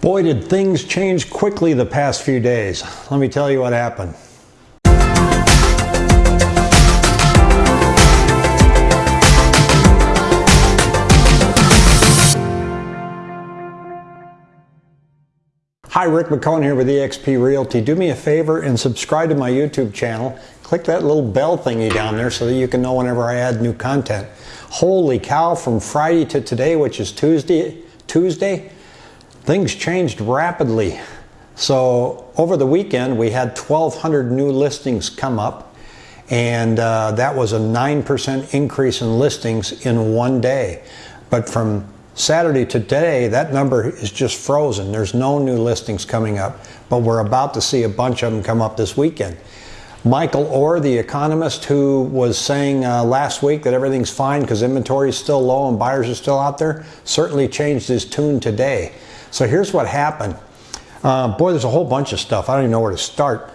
Boy, did things change quickly the past few days. Let me tell you what happened. Hi, Rick McCone here with eXp Realty. Do me a favor and subscribe to my YouTube channel. Click that little bell thingy down there so that you can know whenever I add new content. Holy cow, from Friday to today, which is Tuesday, Tuesday, things changed rapidly. So over the weekend, we had 1,200 new listings come up, and uh, that was a 9% increase in listings in one day. But from Saturday to today, that number is just frozen. There's no new listings coming up, but we're about to see a bunch of them come up this weekend. Michael Orr, the economist who was saying uh, last week that everything's fine because inventory is still low and buyers are still out there, certainly changed his tune today. So here's what happened. Uh, boy, there's a whole bunch of stuff. I don't even know where to start.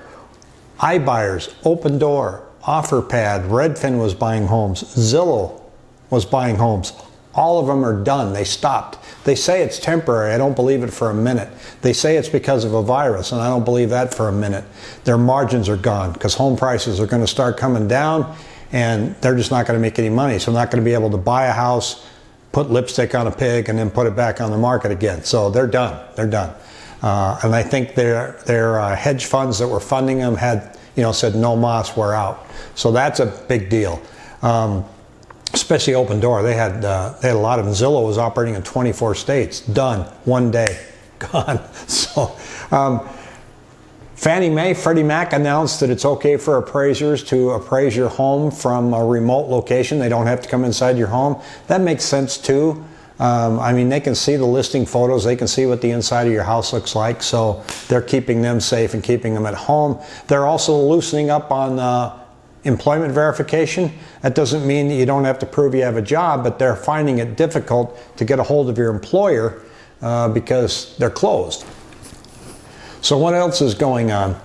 iBuyers, Opendoor, OfferPad, Redfin was buying homes, Zillow was buying homes. All of them are done. They stopped. They say it's temporary. I don't believe it for a minute. They say it's because of a virus, and I don't believe that for a minute. Their margins are gone because home prices are going to start coming down, and they're just not going to make any money. So, I'm not going to be able to buy a house, put lipstick on a pig, and then put it back on the market again. So, they're done. They're done. Uh, and I think their their uh, hedge funds that were funding them had, you know, said no mas, we're out. So that's a big deal. Um, especially Opendoor. They had uh, they had a lot of them. Zillow was operating in 24 states. Done one day, gone. So. Um, Fannie Mae, Freddie Mac announced that it's okay for appraisers to appraise your home from a remote location. They don't have to come inside your home. That makes sense too. Um, I mean, they can see the listing photos, they can see what the inside of your house looks like, so they're keeping them safe and keeping them at home. They're also loosening up on uh, employment verification. That doesn't mean that you don't have to prove you have a job, but they're finding it difficult to get a hold of your employer uh, because they're closed. So, what else is going on?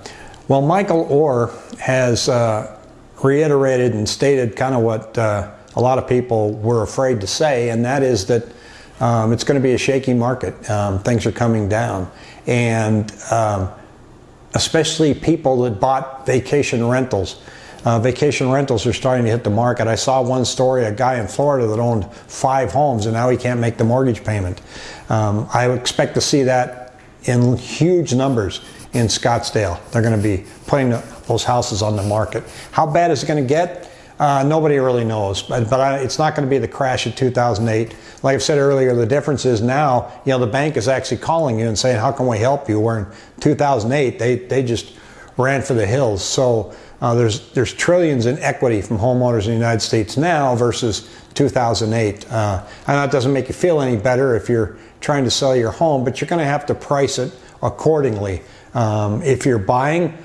Well, Michael Orr has uh, reiterated and stated kind of what uh, a lot of people were afraid to say, and that is that um, it's going to be a shaky market. Um, things are coming down. And um, especially people that bought vacation rentals uh, vacation rentals are starting to hit the market. I saw one story, a guy in Florida that owned five homes and now he can't make the mortgage payment. Um, I expect to see that in huge numbers in Scottsdale. They're going to be putting those houses on the market. How bad is it going to get? Uh, nobody really knows, but, but I, it's not going to be the crash of 2008. Like I said earlier, the difference is now, you know, the bank is actually calling you and saying, how can we help you? Where in 2008, they, they just ran for the hills. So uh, there's there's trillions in equity from homeowners in the United States now versus 2008. Uh, I know it doesn't make you feel any better if you're trying to sell your home, but you're going to have to price it accordingly. Um, if you're buying,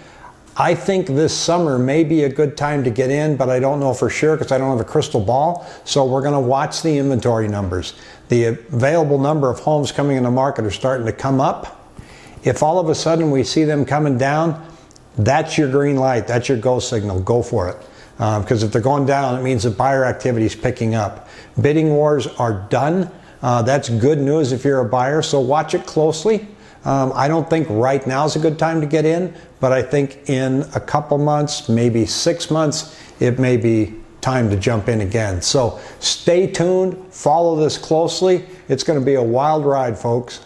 I think this summer may be a good time to get in, but I don't know for sure because I don't have a crystal ball. So we're going to watch the inventory numbers. The available number of homes coming in the market are starting to come up. If all of a sudden we see them coming down, that's your green light. That's your go signal. Go for it. Because um, if they're going down, it means the buyer activity is picking up. Bidding wars are done. Uh, that's good news if you're a buyer. So watch it closely. Um, I don't think right now is a good time to get in, but I think in a couple months, maybe six months, it may be time to jump in again. So stay tuned, follow this closely. It's going to be a wild ride, folks.